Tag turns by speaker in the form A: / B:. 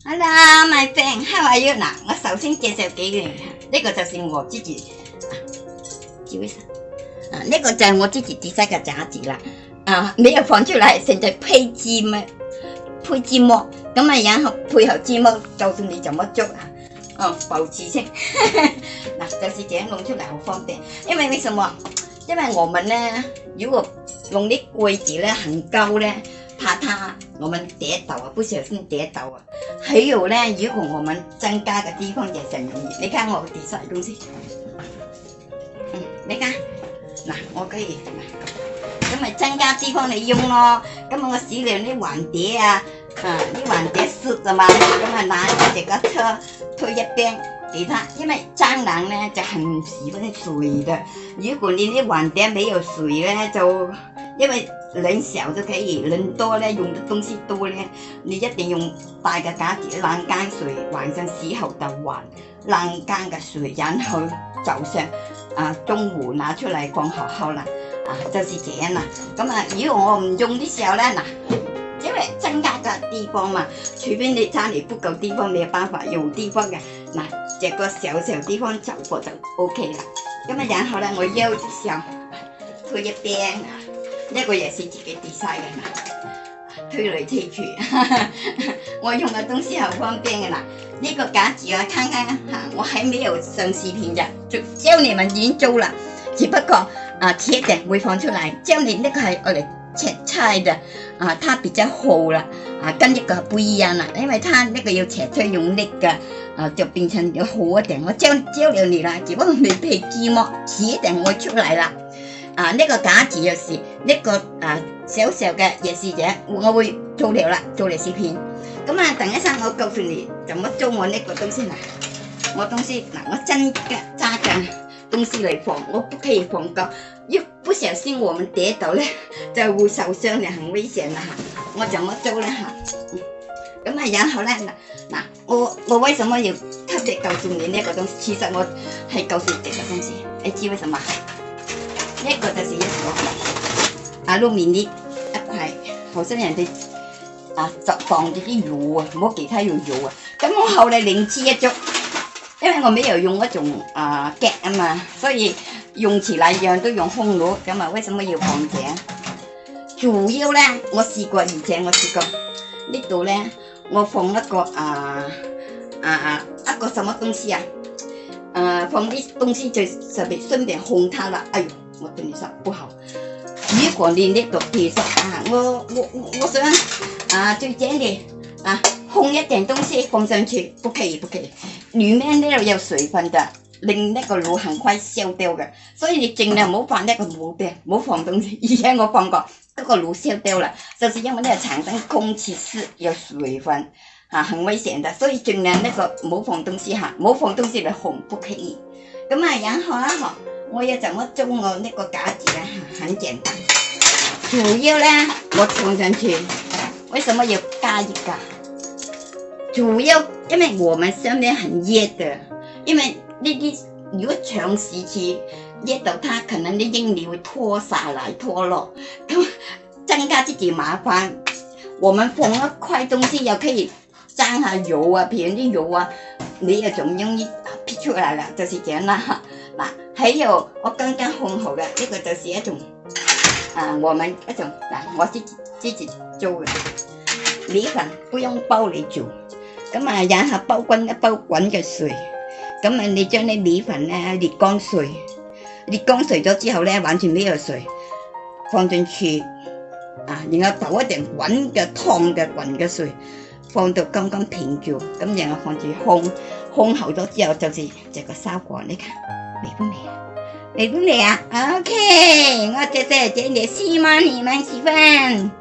A: Hello, my friend, how are you？嗱，我首先介绍几样，嘢，呢个就是我自己，啊，呢个就系我自己自制嘅爪子啦。啊，你要放出来，成只配字咩？配字幕，咁啊，然后配合字幕，就算你怎么做啊，哦，保持先，嗱，就是这样弄出嚟好方便。因为为什么？因为我们咧，如果用啲柜子咧，很高咧。怕它，我们跌倒啊，不小心跌倒啊。还有呢，如果我们增加的地方也很容易。你看我底下的东西，嗯，你看，那我可以，咁咪增加地方你用咯。咁我洗了呢碗碟啊，啊，啲碗碟湿啊嘛，咁咪拿这个车推一边，给他因为蟑螂呢就很喜欢水的。如果你的碗碟没有水呢，就因为。人少就可以，人多呢用的东西多呢，你一定用大的架子晾干水，晚上洗好就换，晾干的水然后早上啊中午拿出来放好好了，啊就是这样了。咁啊如果我唔用的时候呢，嗱，因为增加个地方嘛，除非你家里不够地方，没有办法用地方嘅，嗱这个小小地方走过就 OK 了。咁啊然后呢，我又就想推一边。一个也是自己 design 嘅，推来推去，我用嘅东西好方便嘅啦。呢个架子啊，看睇啊我还没有上视频嘅，就教你们点做啦。只不过啊，迟一点会放出嚟。教你呢个系我嚟切菜的啊，它比较厚啦，啊，跟一个不一样啦，因为它呢个要切菜用力嘅，啊，就变成要好一点。我教教了你啦，只不过你被寂寞迟一点我出来了。啊！呢个假字又是呢个啊小时候嘅夜视者，我会做了啦，做嚟视片。咁啊，等一息我告诉你，怎么做我呢个东西啦？我东西嗱，我真嘅揸嘅东西嚟防，我不可以防够，一不小心我们跌到咧，就会受伤嘅，很危险啦。我怎么做咧？咁啊，然后咧嗱嗱，我我为什么要特别告诉你呢个东？其实我系告诉你个东西，你知为什么？一個就係一个阿露面啲一塊，好先人哋啊放啲啲肉啊，唔好其他用肉啊。咁我後來另置一隻，因為我没有用嗰種啊夾啊嘛，所以用其他樣都用空炉。咁啊，為什麼要放井？主要咧，我試過以前我試過呢度咧，我放一個啊啊一個什麼東西啊，啊放啲東西就特別顺便烘它啦。哎呦！我对你说不好，如果你那个比如说啊，我我我想啊，最这单的啊，烘一点东西放上去，不可以不可以，里面呢有水分的，令那个炉很快烧掉的。所以你尽量冇放那个木的，冇放东西，以前我放过，嗰个炉烧掉了，就是因为呢产生空气湿有水分，啊，很危险的。所以尽量那个冇放东西哈，冇放东西来烘，不可以。咁啊，然后啦哈。我要怎么做我那个饺子啊？很简单，主要呢，我放上去，为什么要加一个？主要因为我们上面很热的，因为那啲如果长时期热到它，可能啲印尼会脱下来脱落，咁增加自己麻烦。我们放一块东西也可以沾下油啊，别人的油啊，你也总容易撇出来了，就是这咁啦。喺哦，我刚刚烘好的这个就是一种，啊，我们一种嗱，我自己自己做的米粉，不用煲嚟煮，咁啊饮下煲滚一煲滚嘅水，咁啊你将啲米粉啊沥干水，沥干水咗之后咧，完全没有水放进去，啊然后倒一点滚嘅烫嘅浑嘅水，放到刚刚平住，咁然后放住烘。烘好之后就是这个效果。你看美不美？啊？美不美啊？OK，我这这这件希望你们喜欢？